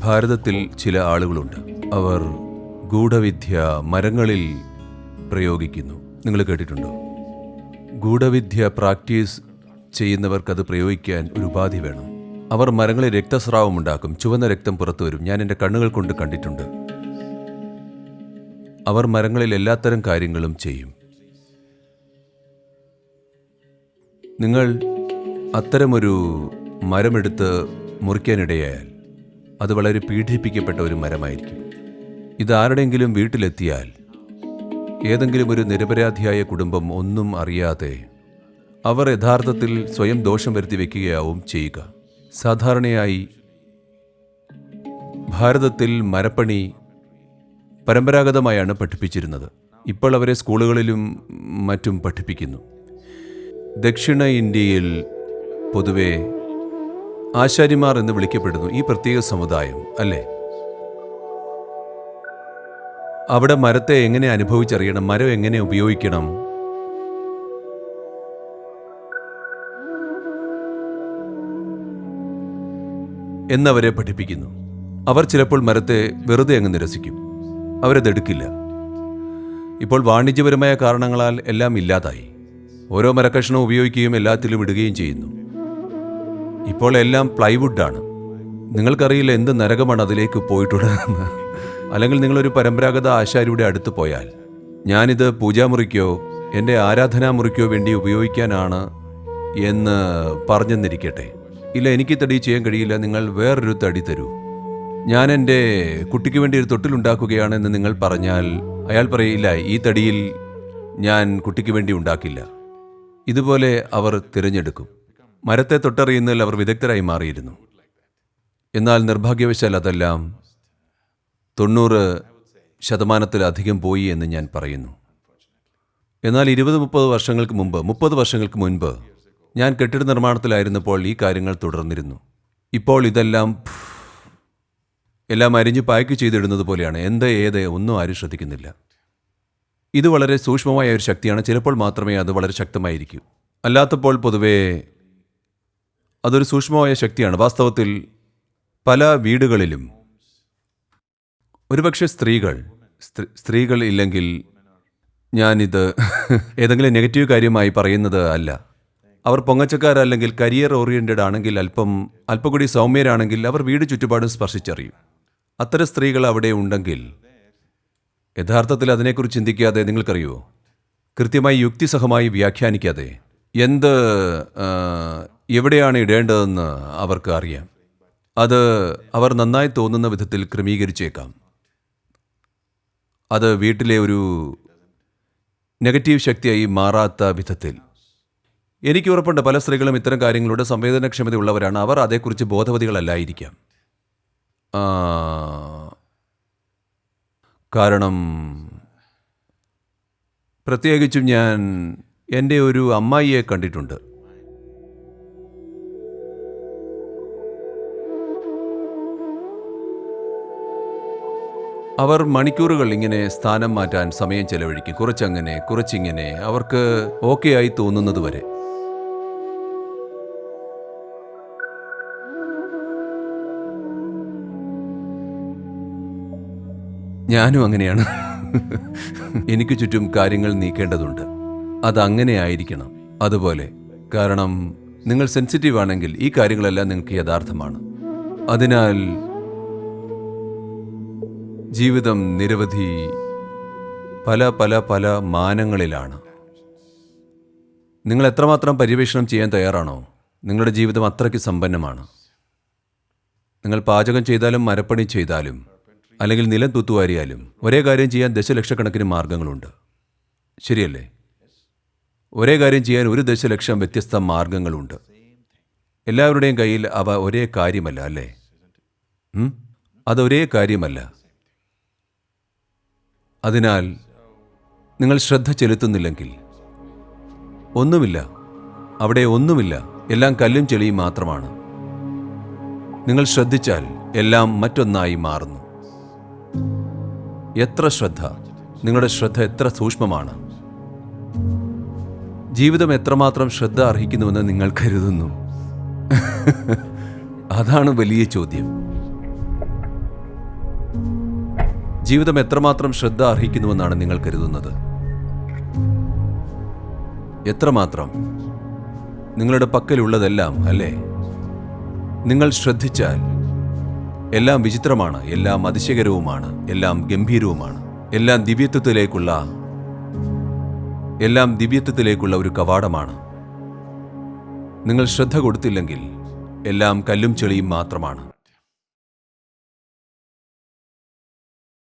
ഭാരതത്തിൽ ചില ആളുകളുണ്ട്. അവർ ഗൂഢവിദ്യ മരങ്ങളിൽ പ്രയോഗിക്കുന്നു. നിങ്ങൾ കേട്ടിട്ടുണ്ടോ? ഗൂഢവിദ്യ പ്രാക്ടീസ് ചെയ്യുന്നവർക്കത് പ്രയോഗിക്കാൻ ഒരു ഉപാധി വേണം. അവർ മരങ്ങളിൽ രക്തസ്രാവം ഉണ്ടാക്കും. ചുവന്ന രക്തം പുറത്തു വരും. ഞാൻ എന്റെ കണ്ണുകൾ കൊണ്ട് കണ്ടിട്ടുണ്ട്. അവർ മരങ്ങളിൽ എല്ലാത്തരം കാര്യങ്ങളും ചെയ്യും. നിങ്ങൾ അത്തരമൊരു മരമെടുത്ത് മുറിക്കാനിടയായാൽ അത് വളരെ പീഡിപ്പിക്കപ്പെട്ട ഒരു മരമായിരിക്കും. ഇത് ആരുടെയെങ്കിലും വീട്ടിലെത്തിയാൽ ഏതെങ്കിലും ഒരു നിരപരാധിയായ കുടുംബം ഒന്നും അറിയാതെ അവർ യഥാർത്ഥത്തിൽ സ്വയം ദോഷം വരുത്തി വയ്ക്കുകയാവും ചെയ്യുക. സാധാരണയായി ഭാരതത്തിൽ മരപ്പണി പരമ്പരാഗതമായാണ് പഠിപ്പിച്ചിരുന്നത്. ഇപ്പോൾ അവരെ സ്കൂളുകളിലും മറ്റും പഠിപ്പിക്കുന്നു. ദക്ഷിണ ഇന്ത്യയിൽ പൊതുവെ ആശാരിമാർ എന്ന് വിളിക്കപ്പെടുന്നു ഈ പ്രത്യേക സമുദായം അല്ലേ? അവിടെ മരത്തെ എങ്ങനെ അനുഭവിച്ചറിയണം? മരം എങ്ങനെ ഉപയോഗിക്കണം? എന്നവരെ പഠിപ്പിക്കുന്നു. അവർ ചിലപ്പോൾ മരത്തെ വെറുതെ അങ്ങ് നിരസിക്കും. അവരതെടുക്കില്ല ഇപ്പോൾ വാണിജ്യപരമായ കാരണങ്ങളാൽ എല്ലാം ഇല്ലാതായി. ഓരോ മരക്കഷ്ണവും ഉപയോഗിക്കുകയും എല്ലാത്തിലും ഇടുകയും ചെയ്യുന്നു. ഇപ്പോൾ എല്ലാം പ്ലൈവുഡാണ് നിങ്ങൾക്കറിയില്ല എന്ത് നരകമാണ് അതിലേക്ക് പോയിട്ടുള്ളതെന്ന്. അല്ലെങ്കിൽ നിങ്ങളൊരു പരമ്പരാഗത ആശാരിയുടെ അടുത്ത് പോയാൽ ഞാനിത് പൂജാമുറിക്കോ എന്റെ ആരാധനാമുറിക്കോ വേണ്ടി ഉപയോഗിക്കാനാണ് എന്ന് പറഞ്ഞെന്നിരിക്കട്ടെ. ഇല്ല എനിക്ക് തടി ചെയ്യാൻ കഴിയില്ല നിങ്ങൾ വേറൊരു തടി തരൂ. ഞാൻ എന്റെ കുട്ടിക്ക് വേണ്ടി ഒരു തൊട്ടിലുണ്ടാക്കുകയാണെന്ന് നിങ്ങൾ പറഞ്ഞാൽ അയാൾ പറയില്ല ഈ തടിയിൽ ഞാൻ കുട്ടിക്ക് വേണ്ടി ഉണ്ടാക്കില്ല. ഇതുപോലെ അവർ തിരഞ്ഞെടുക്കും. മരത്തെ തൊട്ടറിയുന്നതിൽ അവർ വിദഗ്ധരായി മാറിയിരുന്നു. എന്നാൽ നിർഭാഗ്യവശാൽ അതെല്ലാം തൊണ്ണൂറ് ശതമാനത്തിലധികം പോയി എന്ന് ഞാൻ പറയുന്നു. എന്നാൽ ഇരുപത് മുപ്പത് വർഷങ്ങൾക്ക് മുമ്പ് മുപ്പത് വർഷങ്ങൾക്ക് മുൻപ് ഞാൻ കെട്ടിട നിർമ്മാണത്തിലായിരുന്നപ്പോൾ ഈ കാര്യങ്ങൾ തുടർന്നിരുന്നു. ഇപ്പോൾ ഇതെല്ലാം എല്ലാം അരിഞ്ഞ് പായ്ക്ക് ചെയ്തിടുന്നത് പോലെയാണ്. എന്ത് ഏത് ഒന്നും ആരും ശ്രദ്ധിക്കുന്നില്ല. ഇത് വളരെ സൂക്ഷ്മമായ ഒരു ശക്തിയാണ്. ചിലപ്പോൾ മാത്രമേ അത് വളരെ ശക്തമായിരിക്കൂ. അല്ലാത്തപ്പോൾ പൊതുവേ അതൊരു സൂക്ഷ്മമായ ശക്തിയാണ്. വാസ്തവത്തിൽ പല വീടുകളിലും ഒരുപക്ഷെ സ്ത്രീകൾ സ്ത്രീ- സ്ത്രീകൾ ഇല്ലെങ്കിൽ ഞാനിത് ഏതെങ്കിലും നെഗറ്റീവ് കാര്യമായി പറയുന്നത് അല്ല. അവർ പൊങ്ങച്ചക്കാരല്ലെങ്കിൽ കരിയർ ഓറിയന്റഡ് ആണെങ്കിൽ അല്പം അല്പം കൂടി സൗമ്യരാണെങ്കിൽ അവർ വീട് ചുറ്റുപാടും സ്പർശിച്ചറിയും. അത്തരം സ്ത്രീകൾ അവിടെ ഉണ്ടെങ്കിൽ യഥാർത്ഥത്തിൽ അതിനെക്കുറിച്ച് ചിന്തിക്കാതെ നിങ്ങൾക്കറിയുമോ കൃത്യമായി യുക്തിസഹമായി വ്യാഖ്യാനിക്കാതെ എന്ത് എവിടെയാണ് ഇടേണ്ടതെന്ന് അവർക്ക് അറിയാം. അത് അവർ നന്നായി തോന്നുന്ന വിധത്തിൽ ക്രമീകരിച്ചേക്കാം. അത് വീട്ടിലെ ഒരു നെഗറ്റീവ് ശക്തിയായി മാറാത്ത വിധത്തിൽ. എനിക്ക് ഉറപ്പുണ്ട് പല സ്ത്രീകളും ഇത്തരം കാര്യങ്ങളുടെ സംവേദനക്ഷമതയുള്ളവരാണ്. അവർ അതേക്കുറിച്ച് ബോധവതികളല്ലായിരിക്കാം. കാരണം പ്രത്യേകിച്ചും ഞാൻ എന്റെ ഒരു അമ്മായിയെ കണ്ടിട്ടുണ്ട്. അവർ മണിക്കൂറുകൾ ഇങ്ങനെ സ്ഥാനം മാറ്റാൻ സമയം ചെലവഴിക്കും. കുറച്ചങ്ങനെ കുറച്ചിങ്ങനെ. അവർക്ക് ഓക്കെ ആയി തോന്നുന്നത് വരെ. ഞാനും അങ്ങനെയാണ്. എനിക്ക് ചുറ്റും കാര്യങ്ങൾ നീക്കേണ്ടതുണ്ട്. അതങ്ങനെ ആയിരിക്കണം. അതുപോലെ കാരണം നിങ്ങൾ സെൻസിറ്റീവ് ആണെങ്കിൽ ഈ കാര്യങ്ങളെല്ലാം നിങ്ങൾക്ക് യഥാർത്ഥമാണ്. അതിനാൽ ജീവിതം നിരവധി പല പല പല മാനങ്ങളിലാണ്. നിങ്ങൾ എത്രമാത്രം പര്യവേഷണം ചെയ്യാൻ തയ്യാറാണോ നിങ്ങളുടെ ജീവിതം അത്രയ്ക്ക് സമ്പന്നമാണ്. നിങ്ങൾ പാചകം ചെയ്താലും മരപ്പണി ചെയ്താലും അല്ലെങ്കിൽ നിലം തൂത്തുവാരിയാലും ഒരേ കാര്യം ചെയ്യാൻ ദശലക്ഷക്കണക്കിന് മാർഗങ്ങളുണ്ട്. ശരിയല്ലേ? ഒരേ കാര്യം ചെയ്യാൻ ഒരു ദശലക്ഷം വ്യത്യസ്ത മാർഗങ്ങളുണ്ട്. എല്ലാവരുടെയും കയ്യിൽ അവ ഒരേ കാര്യമല്ല അല്ലേ? അത് അതൊരേ കാര്യമല്ല. അതിനാൽ നിങ്ങൾ ശ്രദ്ധ ചെലുത്തുന്നില്ലെങ്കിൽ ഒന്നുമില്ല അവിടെ ഒന്നുമില്ല എല്ലാം കല്ലും ചെളിയും മാത്രമാണ്. നിങ്ങൾ ശ്രദ്ധിച്ചാൽ എല്ലാം മറ്റൊന്നായി മാറുന്നു. എത്ര ശ്രദ്ധ നിങ്ങളുടെ ശ്രദ്ധ എത്ര സൂക്ഷ്മമാണ്. ജീവിതം എത്രമാത്രം ശ്രദ്ധ അർഹിക്കുന്നുവെന്ന് നിങ്ങൾ കരുതുന്നു. അതാണ് വലിയ ചോദ്യം. ജീവിതം എത്രമാത്രം ശ്രദ്ധ അർഹിക്കുന്നുവെന്നാണ് നിങ്ങൾ കരുതുന്നത്? എത്രമാത്രം? നിങ്ങളുടെ പക്കലുള്ളതെല്ലാം അല്ലേ? നിങ്ങൾ ശ്രദ്ധിച്ചാൽ എല്ലാം വിചിത്രമാണ് എല്ലാം അതിശയകരവുമാണ് എല്ലാം ഗംഭീരവുമാണ് എല്ലാം ദിവ്യത്വത്തിലേക്കുള്ള എല്ലാം ദിവ്യത്വത്തിലേക്കുള്ള ഒരു കവാടമാണ്. നിങ്ങൾ ശ്രദ്ധ കൊടുത്തില്ലെങ്കിൽ എല്ലാം കല്ലും ചെളിയും മാത്രമാണ്.